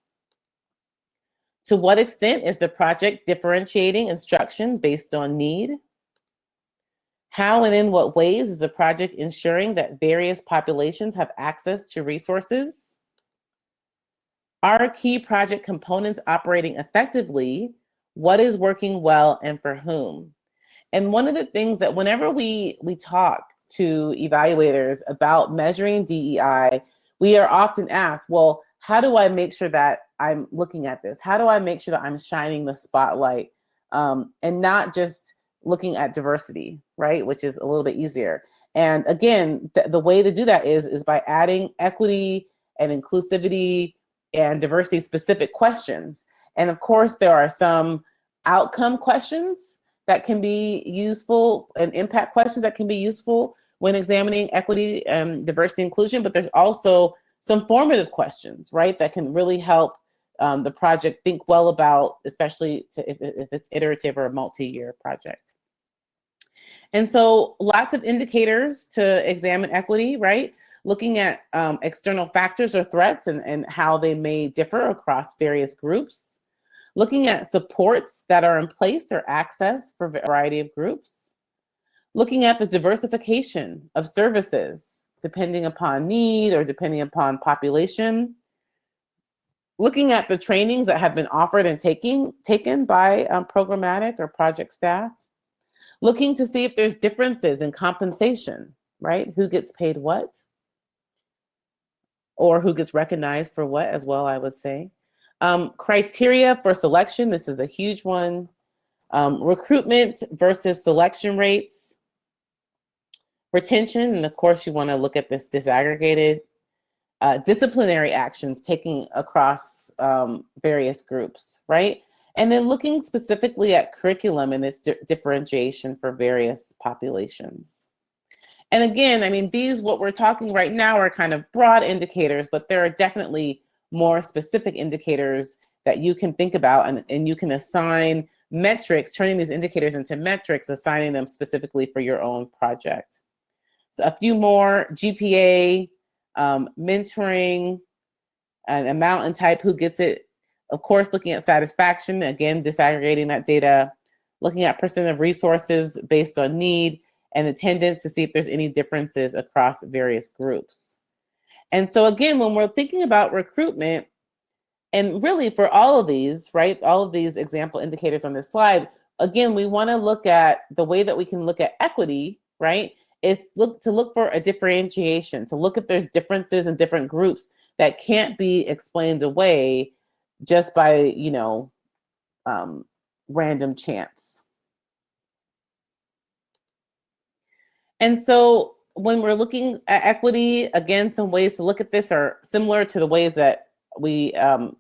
To what extent is the project differentiating instruction based on need? How and in what ways is the project ensuring that various populations have access to resources? Are key project components operating effectively? What is working well and for whom? And one of the things that whenever we, we talk to evaluators about measuring DEI, we are often asked, well, how do I make sure that I'm looking at this? How do I make sure that I'm shining the spotlight um, and not just looking at diversity, right? Which is a little bit easier. And again, th the way to do that is, is by adding equity and inclusivity and diversity specific questions. And of course, there are some outcome questions that can be useful and impact questions that can be useful when examining equity and diversity inclusion, but there's also some formative questions, right, that can really help um, the project think well about, especially to, if, if it's iterative or a multi-year project. And so lots of indicators to examine equity, right? Looking at um, external factors or threats and, and how they may differ across various groups. Looking at supports that are in place or access for a variety of groups. Looking at the diversification of services depending upon need or depending upon population. Looking at the trainings that have been offered and taking, taken by um, programmatic or project staff looking to see if there's differences in compensation, right? Who gets paid what? Or who gets recognized for what as well, I would say. Um, criteria for selection, this is a huge one. Um, recruitment versus selection rates. Retention, and of course you wanna look at this disaggregated. Uh, disciplinary actions taken across um, various groups, right? And then looking specifically at curriculum and its di differentiation for various populations. And again, I mean, these, what we're talking right now are kind of broad indicators, but there are definitely more specific indicators that you can think about and, and you can assign metrics, turning these indicators into metrics, assigning them specifically for your own project. So a few more, GPA, um, mentoring, an amount and type, who gets it, of course, looking at satisfaction, again, disaggregating that data, looking at percent of resources based on need and attendance to see if there's any differences across various groups. And so again, when we're thinking about recruitment, and really for all of these, right, all of these example indicators on this slide, again, we wanna look at the way that we can look at equity, right, is look to look for a differentiation, to look if there's differences in different groups that can't be explained away just by, you know, um, random chance. And so when we're looking at equity, again, some ways to look at this are similar to the ways that we um,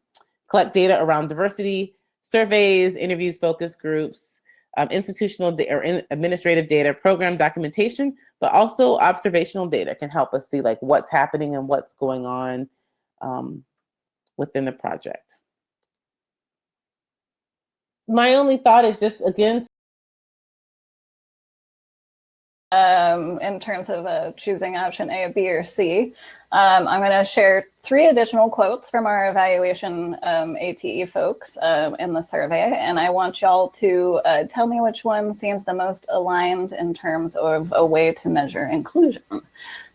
collect data around diversity, surveys, interviews, focus groups, um, institutional or in administrative data, program documentation, but also observational data can help us see like what's happening and what's going on um, within the project. My only thought is just again
um, in terms of uh, choosing option A, B, or C. Um, I'm going to share three additional quotes from our evaluation um, ATE folks uh, in the survey, and I want y'all to uh, tell me which one seems the most aligned in terms of a way to measure inclusion.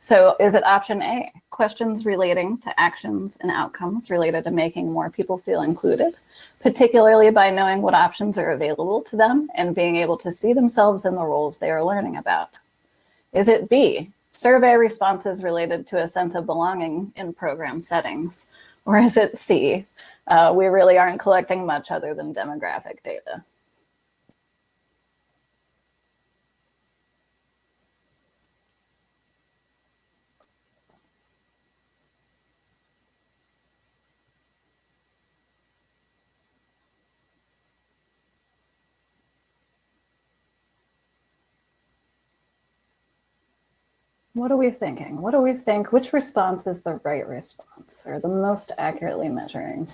So is it option A, questions relating to actions and outcomes related to making more people feel included? particularly by knowing what options are available to them and being able to see themselves in the roles they are learning about? Is it B, survey responses related to a sense of belonging in program settings? Or is it C, uh, we really aren't collecting much other than demographic data? What are we thinking? What do we think? Which response is the right response or the most accurately measuring?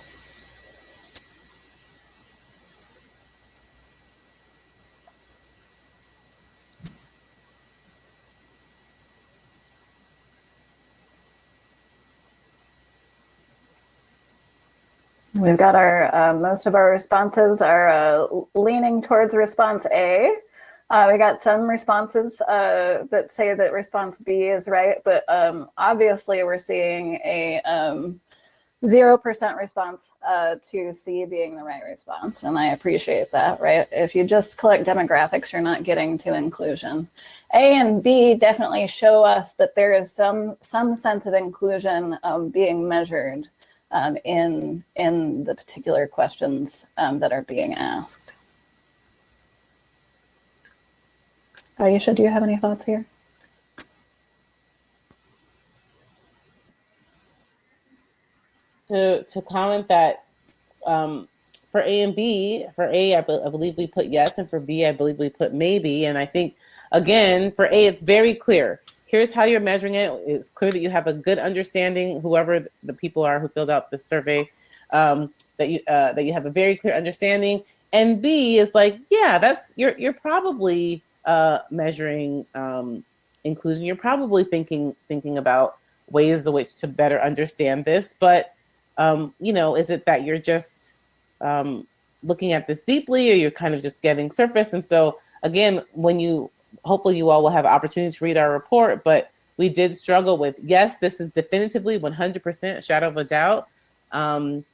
We've got our, uh, most of our responses are uh, leaning towards response A. Uh, we got some responses uh, that say that response B is right, but um, obviously we're seeing a 0% um, response uh, to C being the right response. And I appreciate that, right? If you just collect demographics, you're not getting to inclusion. A and B definitely show us that there is some, some sense of inclusion um, being measured um, in, in the particular questions um, that are being asked. Ayesha, do you have any thoughts here?
To, to comment that um, for A and B, for A, I, be, I believe we put yes, and for B, I believe we put maybe. And I think, again, for A, it's very clear here's how you're measuring it. It's clear that you have a good understanding, whoever the people are who filled out the survey, um, that you uh, that you have a very clear understanding. And B is like, yeah, that's you're you're probably uh, measuring um, inclusion. You're probably thinking thinking about ways in which to better understand this. But um, you know, is it that you're just um, looking at this deeply, or you're kind of just getting surface? And so again, when you hopefully you all will have opportunity to read our report, but we did struggle with, yes, this is definitively 100% shadow of a doubt, um,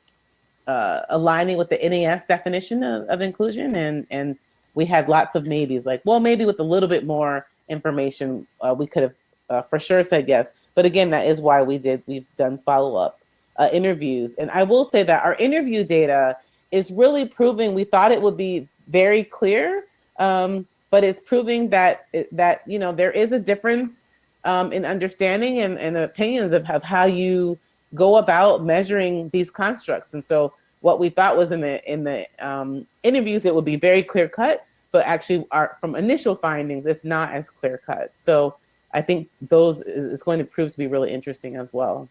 uh, aligning with the NAS definition of, of, inclusion. And, and we had lots of maybes like, well, maybe with a little bit more information, uh, we could have uh, for sure said yes. But again, that is why we did, we've done follow-up uh, interviews. And I will say that our interview data is really proving, we thought it would be very clear, um, but it's proving that that you know there is a difference um, in understanding and, and opinions of, of how you go about measuring these constructs. And so what we thought was in the in the um, interviews, it would be very clear cut, but actually our, from initial findings, it's not as clear cut. So I think those is, is going to prove to be really interesting as well.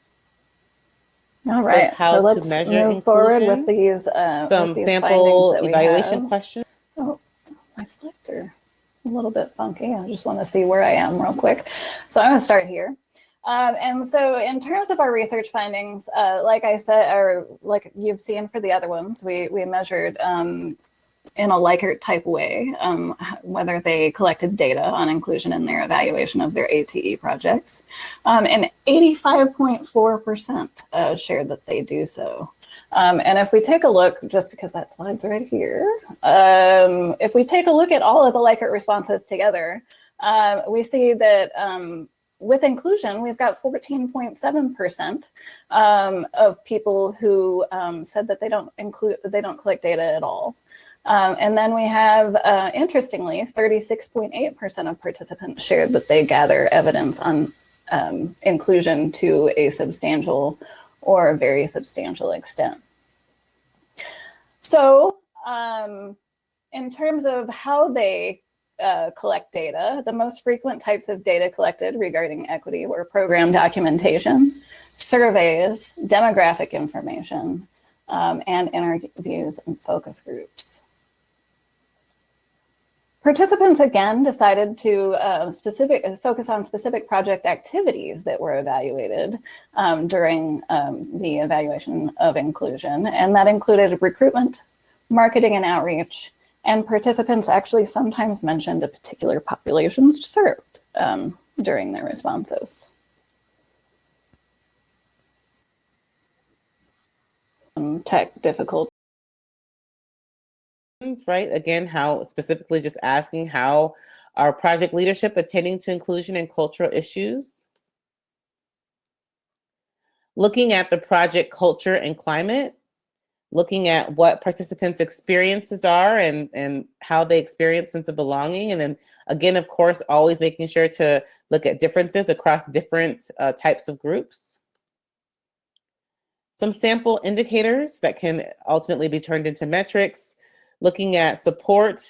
All right, so, so let's move inclusion, forward with these uh,
some
with these
sample evaluation questions.
Oh, my slides are a little bit funky. I just want to see where I am real quick. So I'm going to start here. Um, and so in terms of our research findings, uh, like I said, or like you've seen for the other ones, we, we measured um, in a Likert type way, um, whether they collected data on inclusion in their evaluation of their ATE projects. Um, and 85.4% uh, shared that they do so. Um, and if we take a look, just because that slide's right here, um, if we take a look at all of the Likert responses together, uh, we see that um, with inclusion, we've got 14.7% um, of people who um, said that they don't include, they don't collect data at all. Um, and then we have, uh, interestingly, 36.8% of participants shared that they gather evidence on inclusion to a substantial or a very substantial extent. So um, in terms of how they uh, collect data, the most frequent types of data collected regarding equity were program documentation, surveys, demographic information, um, and interviews and focus groups. Participants again decided to uh, specific focus on specific project activities that were evaluated um, during um, the evaluation of inclusion, and that included recruitment, marketing and outreach, and participants actually sometimes mentioned a particular populations served um, during their responses. tech difficult
right? Again, how specifically just asking how our project leadership attending to inclusion and cultural issues. Looking at the project culture and climate, looking at what participants' experiences are and, and how they experience sense of belonging. And then again, of course, always making sure to look at differences across different uh, types of groups. Some sample indicators that can ultimately be turned into metrics looking at support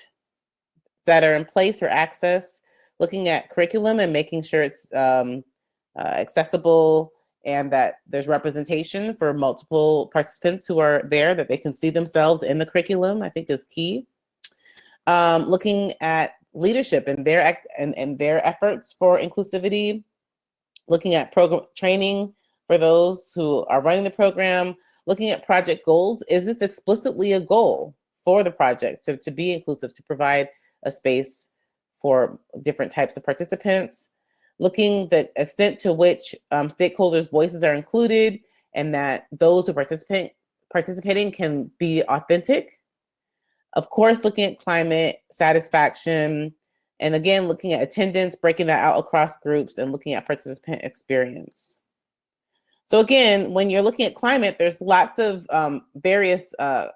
that are in place for access, looking at curriculum and making sure it's um, uh, accessible and that there's representation for multiple participants who are there, that they can see themselves in the curriculum, I think is key. Um, looking at leadership and their, and, and their efforts for inclusivity, looking at program training for those who are running the program, looking at project goals. Is this explicitly a goal for the project to, to be inclusive, to provide a space for different types of participants? Looking the extent to which um, stakeholders' voices are included and that those who participate participating can be authentic. Of course, looking at climate satisfaction, and again, looking at attendance, breaking that out across groups and looking at participant experience. So again, when you're looking at climate, there's lots of um, various uh,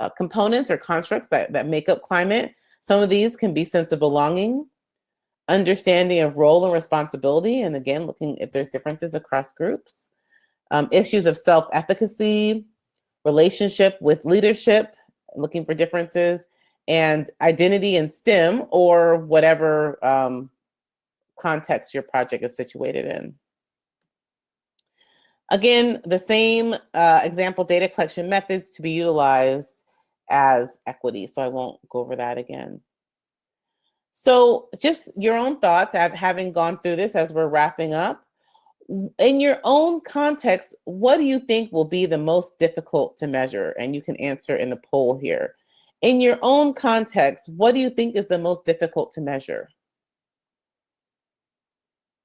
uh, components or constructs that, that make up climate. Some of these can be sense of belonging, understanding of role and responsibility, and again, looking if there's differences across groups, um, issues of self-efficacy, relationship with leadership, looking for differences, and identity in STEM or whatever um, context your project is situated in. Again, the same uh, example data collection methods to be utilized as equity, so I won't go over that again. So just your own thoughts, having gone through this as we're wrapping up, in your own context, what do you think will be the most difficult to measure? And you can answer in the poll here. In your own context, what do you think is the most difficult to measure?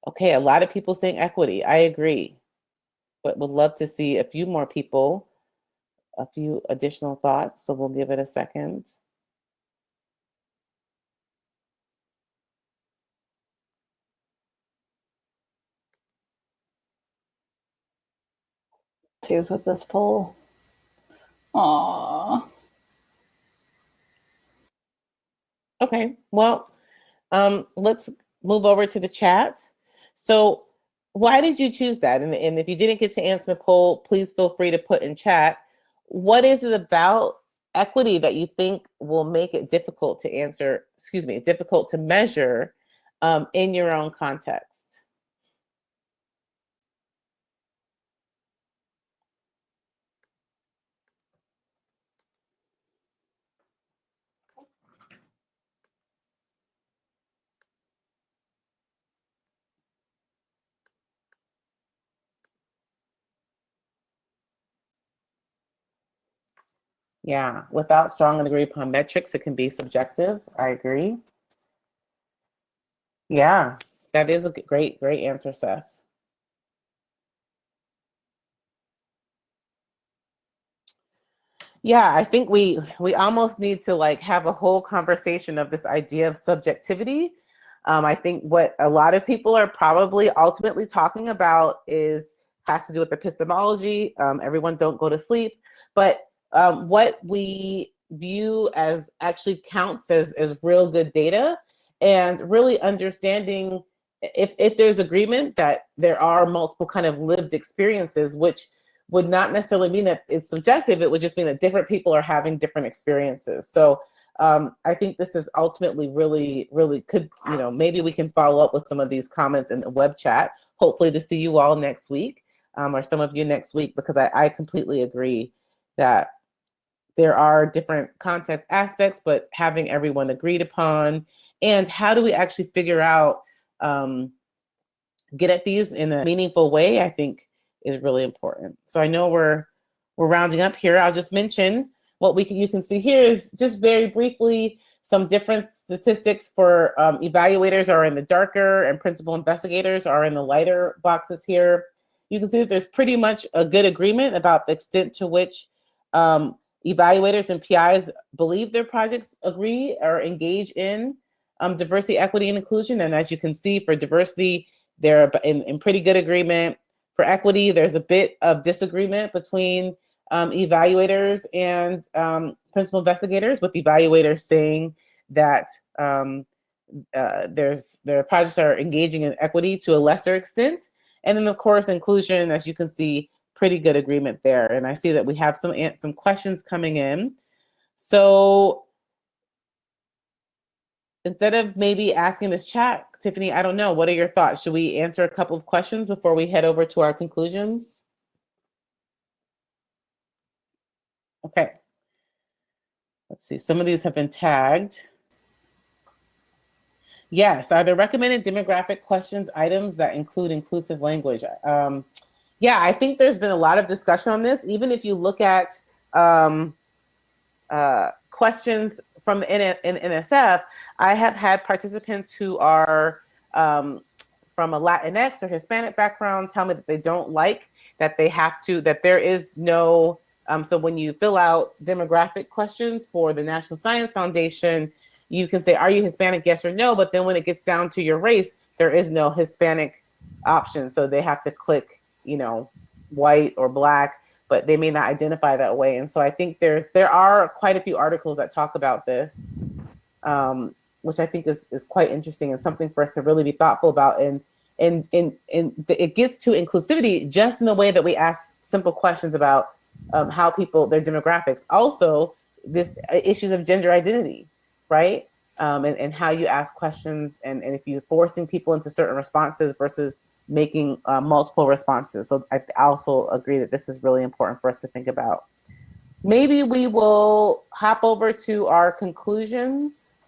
Okay, a lot of people saying equity. I agree, but would love to see a few more people, a few additional thoughts. So we'll give it a second.
With this poll. Aww.
Okay, well, um, let's move over to the chat. So why did you choose that? And, and if you didn't get to answer Nicole, please feel free to put in chat. What is it about equity that you think will make it difficult to answer, excuse me, difficult to measure um, in your own context? Yeah, without strong and agreed upon metrics, it can be subjective. I agree. Yeah, that is a great, great answer, Seth. Yeah, I think we we almost need to like have a whole conversation of this idea of subjectivity. Um, I think what a lot of people are probably ultimately talking about is has to do with epistemology. Um, everyone don't go to sleep, but um, what we view as actually counts as, as real good data and really understanding if, if there's agreement that there are multiple kind of lived experiences, which would not necessarily mean that it's subjective, it would just mean that different people are having different experiences. So um, I think this is ultimately really, really could, you know, maybe we can follow up with some of these comments in the web chat, hopefully to see you all next week um, or some of you next week, because I, I completely agree that there are different context aspects, but having everyone agreed upon, and how do we actually figure out, um, get at these in a meaningful way, I think is really important. So I know we're, we're rounding up here. I'll just mention what we can, you can see here is just very briefly, some different statistics for um, evaluators are in the darker and principal investigators are in the lighter boxes here. You can see that there's pretty much a good agreement about the extent to which um, Evaluators and PIs believe their projects agree or engage in um, diversity, equity, and inclusion. And as you can see, for diversity, they're in, in pretty good agreement. For equity, there's a bit of disagreement between um, evaluators and um, principal investigators, with evaluators saying that um, uh, there's their projects are engaging in equity to a lesser extent. And then of course, inclusion, as you can see, pretty good agreement there. And I see that we have some, some questions coming in. So instead of maybe asking this chat, Tiffany, I don't know, what are your thoughts? Should we answer a couple of questions before we head over to our conclusions? Okay. Let's see, some of these have been tagged. Yes, are there recommended demographic questions items that include inclusive language? Um, yeah, I think there's been a lot of discussion on this. Even if you look at um, uh, questions from the N in NSF, I have had participants who are um, from a Latinx or Hispanic background tell me that they don't like that they have to, that there is no, um, so when you fill out demographic questions for the National Science Foundation, you can say, are you Hispanic, yes or no? But then when it gets down to your race, there is no Hispanic option. So they have to click, you know, white or black, but they may not identify that way. And so I think there's, there are quite a few articles that talk about this, um, which I think is, is quite interesting and something for us to really be thoughtful about. And, and, and, and it gets to inclusivity just in the way that we ask simple questions about um, how people, their demographics. Also, this uh, issues of gender identity right? Um, and, and how you ask questions and, and if you're forcing people into certain responses versus making uh, multiple responses. So I also agree that this is really important for us to think about. Maybe we will hop over to our conclusions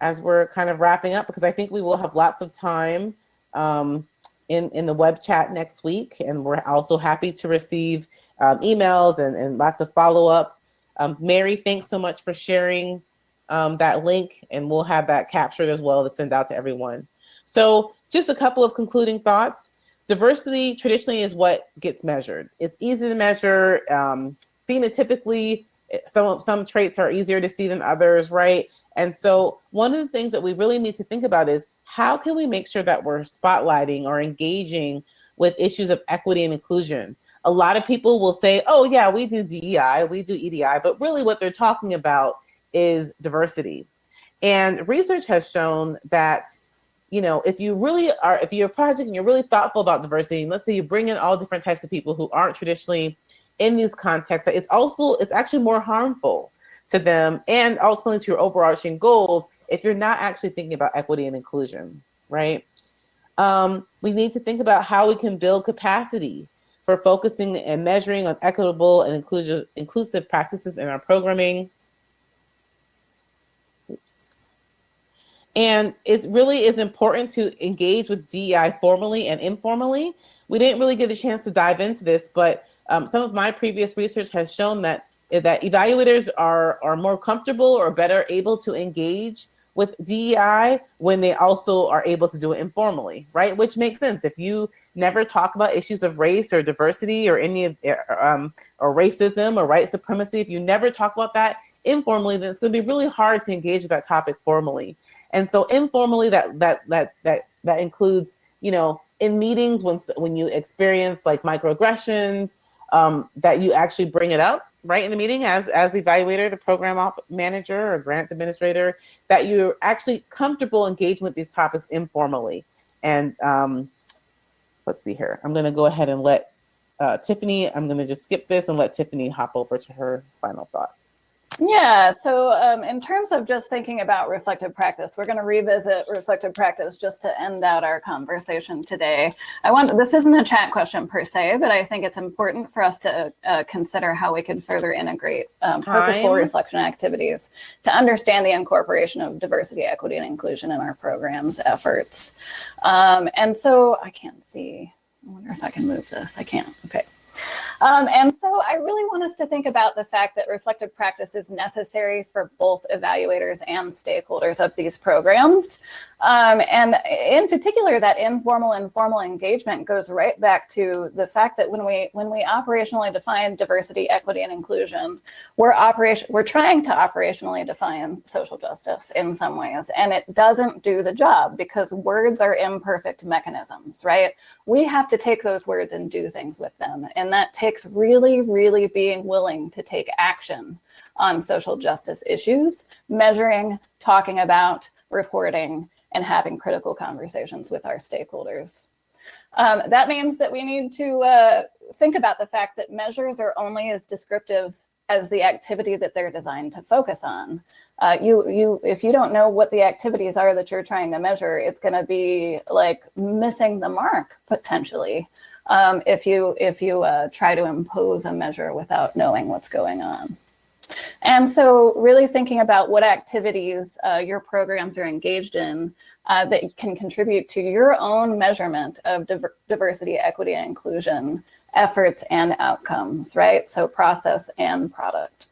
as we're kind of wrapping up because I think we will have lots of time um, in, in the web chat next week. And we're also happy to receive um, emails and, and lots of follow-up um, Mary, thanks so much for sharing um, that link and we'll have that captured as well to send out to everyone. So just a couple of concluding thoughts. Diversity traditionally is what gets measured. It's easy to measure. Um, phenotypically, some, some traits are easier to see than others, right? And so one of the things that we really need to think about is how can we make sure that we're spotlighting or engaging with issues of equity and inclusion? a lot of people will say, oh yeah, we do DEI, we do EDI, but really what they're talking about is diversity. And research has shown that, you know, if you really are, if you're a project and you're really thoughtful about diversity, and let's say you bring in all different types of people who aren't traditionally in these contexts, it's also, it's actually more harmful to them and ultimately to your overarching goals if you're not actually thinking about equity and inclusion, right? Um, we need to think about how we can build capacity for focusing and measuring on equitable and inclusive, inclusive practices in our programming. Oops. And it really is important to engage with DEI formally and informally. We didn't really get a chance to dive into this, but um, some of my previous research has shown that that evaluators are, are more comfortable or better able to engage with DEI when they also are able to do it informally, right? Which makes sense. If you never talk about issues of race or diversity or any of um, or racism or white supremacy, if you never talk about that informally, then it's going to be really hard to engage with that topic formally. And so informally, that that that that that includes, you know, in meetings when when you experience like microaggressions, um, that you actually bring it up right in the meeting as, as the evaluator, the program op manager or grants administrator, that you're actually comfortable engaging with these topics informally. And um, let's see here. I'm gonna go ahead and let uh, Tiffany, I'm gonna just skip this and let Tiffany hop over to her final thoughts.
Yeah, so um, in terms of just thinking about reflective practice, we're going to revisit reflective practice just to end out our conversation today. I want this isn't a chat question per se, but I think it's important for us to uh, consider how we can further integrate um, purposeful reflection activities to understand the incorporation of diversity, equity, and inclusion in our programs efforts. Um, and so I can't see. I wonder if I can move this. I can't. Okay. Um, and so I really want us to think about the fact that reflective practice is necessary for both evaluators and stakeholders of these programs. Um, and in particular, that informal and formal engagement goes right back to the fact that when we when we operationally define diversity, equity, and inclusion, we're operation we're trying to operationally define social justice in some ways, and it doesn't do the job because words are imperfect mechanisms, right? We have to take those words and do things with them, and that takes really, really being willing to take action on social justice issues, measuring, talking about, reporting, and having critical conversations with our stakeholders. Um, that means that we need to uh, think about the fact that measures are only as descriptive as the activity that they're designed to focus on. Uh, you, you, if you don't know what the activities are that you're trying to measure, it's going to be like missing the mark potentially. Um, if you if you uh, try to impose a measure without knowing what's going on. And so really thinking about what activities uh, your programs are engaged in uh, that can contribute to your own measurement of diver diversity, equity, and inclusion efforts and outcomes, right? So process and product.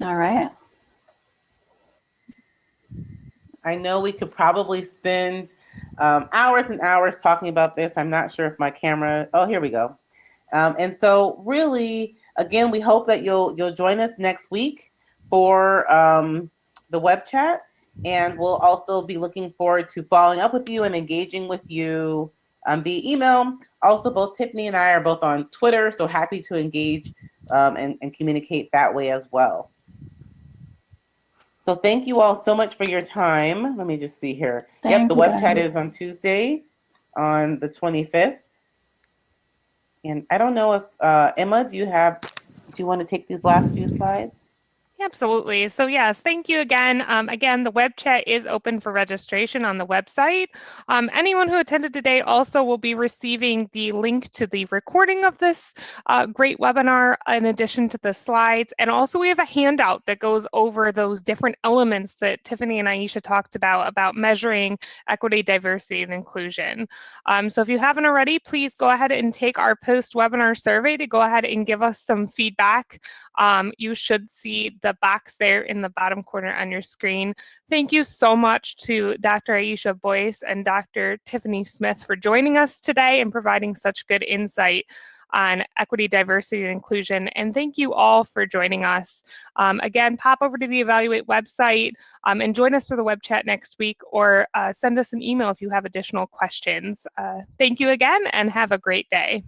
All right.
I know we could probably spend um, hours and hours talking about this. I'm not sure if my camera, oh, here we go. Um, and so really, again, we hope that you'll you'll join us next week for um, the web chat. And we'll also be looking forward to following up with you and engaging with you um, via email. Also, both Tiffany and I are both on Twitter, so happy to engage um, and, and communicate that way as well. So thank you all so much for your time. Let me just see here.
Thank
yep, the
you,
web chat is on Tuesday on the 25th. And I don't know if, uh, Emma, do you have, do you want to take these last few slides?
Absolutely. So yes, thank you again. Um, again, the web chat is open for registration on the website. Um, anyone who attended today also will be receiving the link to the recording of this uh, great webinar in addition to the slides. And also we have a handout that goes over those different elements that Tiffany and Ayesha talked about, about measuring equity, diversity, and inclusion. Um, so if you haven't already, please go ahead and take our post-webinar survey to go ahead and give us some feedback um, you should see the box there in the bottom corner on your screen. Thank you so much to Dr. Ayesha Boyce and Dr. Tiffany Smith for joining us today and providing such good insight on equity, diversity, and inclusion. And thank you all for joining us. Um, again, pop over to the Evaluate website um, and join us for the web chat next week or uh, send us an email if you have additional questions. Uh, thank you again and have a great day.